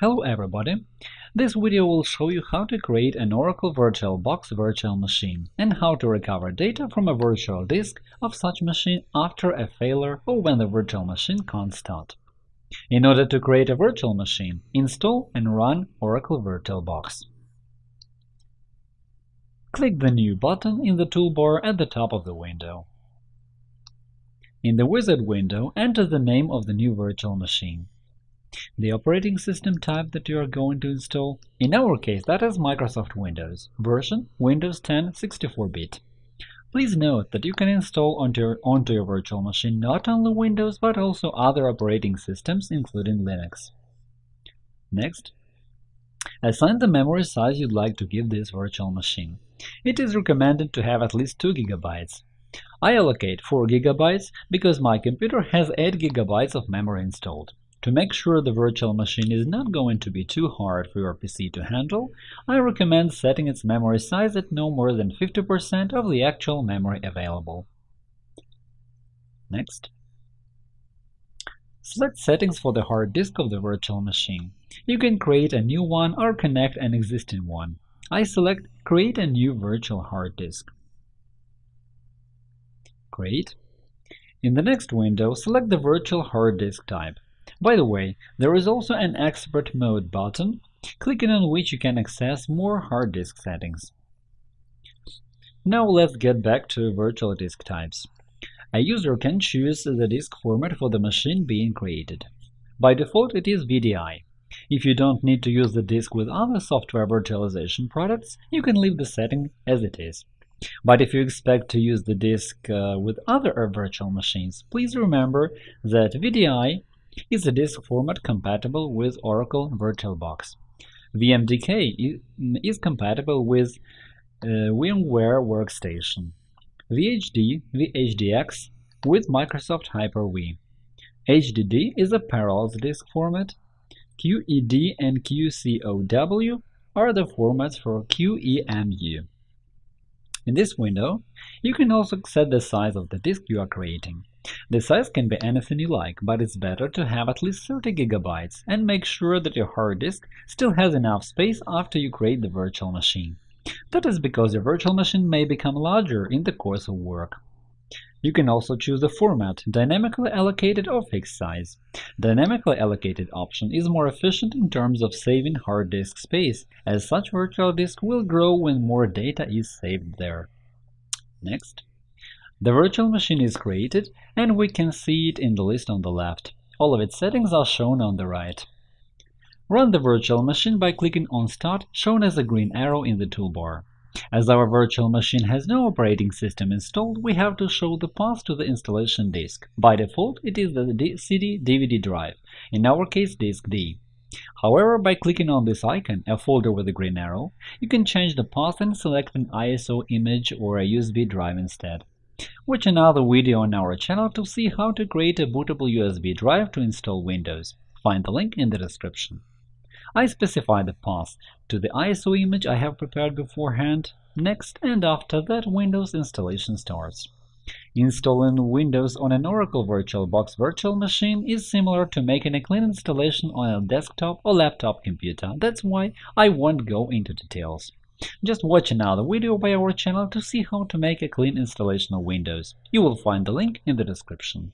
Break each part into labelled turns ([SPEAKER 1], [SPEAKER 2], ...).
[SPEAKER 1] Hello everybody! This video will show you how to create an Oracle VirtualBox virtual machine and how to recover data from a virtual disk of such machine after a failure or when the virtual machine can't start. In order to create a virtual machine, install and run Oracle VirtualBox. Click the New button in the toolbar at the top of the window. In the wizard window, enter the name of the new virtual machine the operating system type that you are going to install. In our case, that is Microsoft Windows, version Windows 10 64-bit. Please note that you can install onto your, onto your virtual machine not only Windows but also other operating systems, including Linux. Next, assign the memory size you'd like to give this virtual machine. It is recommended to have at least 2 GB. I allocate 4 GB because my computer has 8 GB of memory installed. To make sure the virtual machine is not going to be too hard for your PC to handle, I recommend setting its memory size at no more than 50% of the actual memory available. Next. Select settings for the hard disk of the virtual machine. You can create a new one or connect an existing one. I select Create a new virtual hard disk. Create. In the next window, select the virtual hard disk type. By the way, there is also an Expert Mode button, clicking on which you can access more hard disk settings. Now let's get back to virtual disk types. A user can choose the disk format for the machine being created. By default, it is VDI. If you don't need to use the disk with other software virtualization products, you can leave the setting as it is. But if you expect to use the disk uh, with other virtual machines, please remember that VDI is a disk format compatible with Oracle VirtualBox. VMDK is compatible with uh, VMware Workstation, VHD, VHDX with Microsoft Hyper-V. HDD is a Parallels disk format. QED and QCOW are the formats for QEMU. In this window, you can also set the size of the disk you are creating. The size can be anything you like, but it's better to have at least 30 GB and make sure that your hard disk still has enough space after you create the virtual machine. That is because your virtual machine may become larger in the course of work. You can also choose the format, dynamically allocated or fixed size. Dynamically allocated option is more efficient in terms of saving hard disk space, as such virtual disk will grow when more data is saved there. Next. The virtual machine is created, and we can see it in the list on the left. All of its settings are shown on the right. Run the virtual machine by clicking on Start, shown as a green arrow in the toolbar. As our virtual machine has no operating system installed, we have to show the path to the installation disk. By default, it is the CD-DVD drive, in our case disk D. However, by clicking on this icon, a folder with a green arrow, you can change the path and select an ISO image or a USB drive instead. Watch another video on our channel to see how to create a bootable USB drive to install Windows. Find the link in the description. I specify the path to the ISO image I have prepared beforehand. Next, and after that, Windows installation starts. Installing Windows on an Oracle VirtualBox virtual machine is similar to making a clean installation on a desktop or laptop computer. That's why I won't go into details. Just watch another video by our channel to see how to make a clean installation of Windows. You will find the link in the description.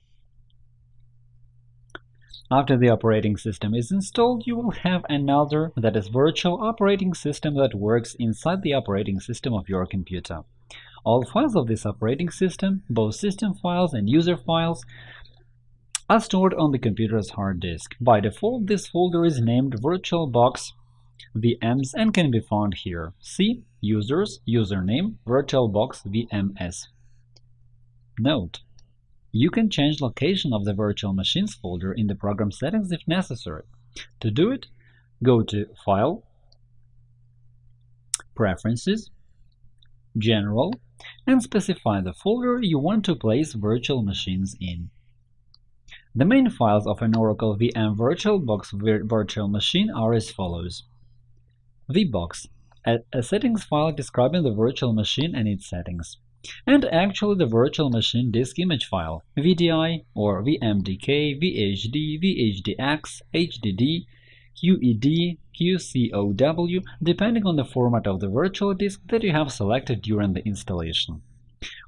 [SPEAKER 1] After the operating system is installed, you will have another, that is virtual operating system that works inside the operating system of your computer. All files of this operating system, both system files and user files, are stored on the computer's hard disk. By default, this folder is named VirtualBox VMs and can be found here. C Users, Username, VirtualBox VMS. Note: You can change location of the virtual machines folder in the program settings if necessary. To do it, go to File, Preferences, General, and specify the folder you want to place virtual machines in. The main files of an Oracle VM VirtualBox virtual machine are as follows vbox, a, a settings file describing the virtual machine and its settings, and actually the virtual machine disk image file VDI or VMDK, VHD, VHDX, HDD, QED, QCOW, depending on the format of the virtual disk that you have selected during the installation.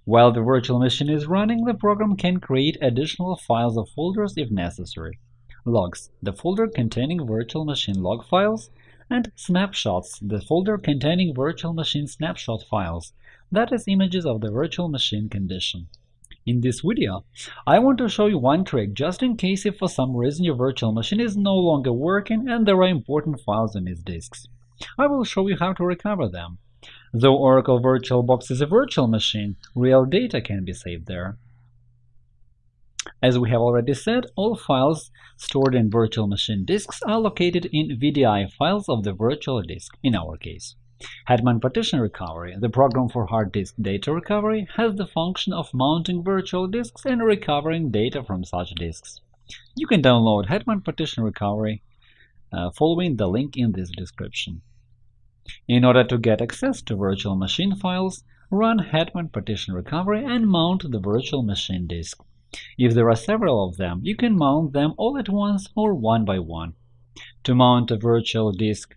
[SPEAKER 1] While the virtual machine is running, the program can create additional files or folders if necessary. Logs – the folder containing virtual machine log files, and Snapshots – the folder containing virtual machine snapshot files, that is, images of the virtual machine condition. In this video, I want to show you one trick just in case if for some reason your virtual machine is no longer working and there are important files on its disks. I will show you how to recover them. Though Oracle VirtualBox is a virtual machine, real data can be saved there. As we have already said, all files stored in virtual machine disks are located in VDI files of the virtual disk, in our case. Hetman Partition Recovery, the program for hard disk data recovery, has the function of mounting virtual disks and recovering data from such disks. You can download Hetman Partition Recovery uh, following the link in this description. In order to get access to virtual machine files, run Hetman Partition Recovery and mount the virtual machine disk. If there are several of them, you can mount them all at once or one by one. To mount a virtual disk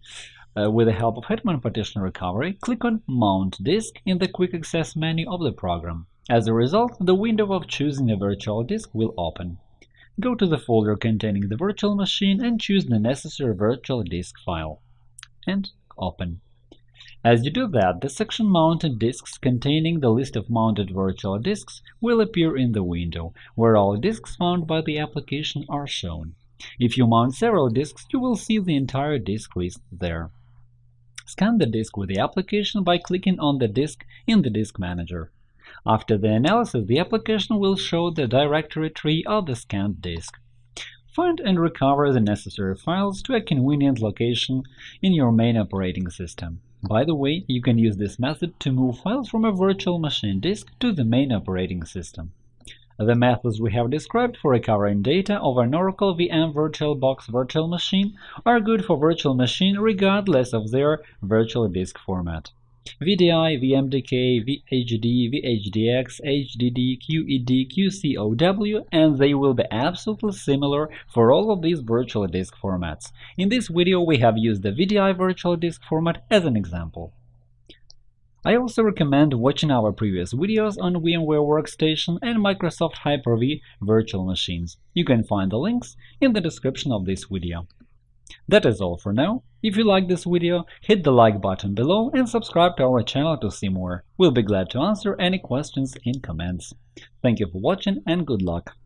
[SPEAKER 1] uh, with the help of Hetman Partition Recovery, click on Mount Disk in the Quick Access menu of the program. As a result, the window of choosing a virtual disk will open. Go to the folder containing the virtual machine and choose the necessary virtual disk file. And open. As you do that, the section Mounted disks containing the list of mounted virtual disks will appear in the window, where all disks found by the application are shown. If you mount several disks, you will see the entire disk list there. Scan the disk with the application by clicking on the disk in the Disk Manager. After the analysis, the application will show the directory tree of the scanned disk. Find and recover the necessary files to a convenient location in your main operating system. By the way, you can use this method to move files from a virtual machine disk to the main operating system. The methods we have described for recovering data over an Oracle VM VirtualBox virtual machine are good for virtual machine regardless of their virtual disk format. VDI, VMDK, VHD, VHDX, HDD, QED, QCOW, and they will be absolutely similar for all of these virtual disk formats. In this video, we have used the VDI virtual disk format as an example. I also recommend watching our previous videos on VMware Workstation and Microsoft Hyper-V virtual machines. You can find the links in the description of this video. That is all for now. If you like this video, hit the like button below and subscribe to our channel to see more. We'll be glad to answer any questions in comments. Thank you for watching and good luck!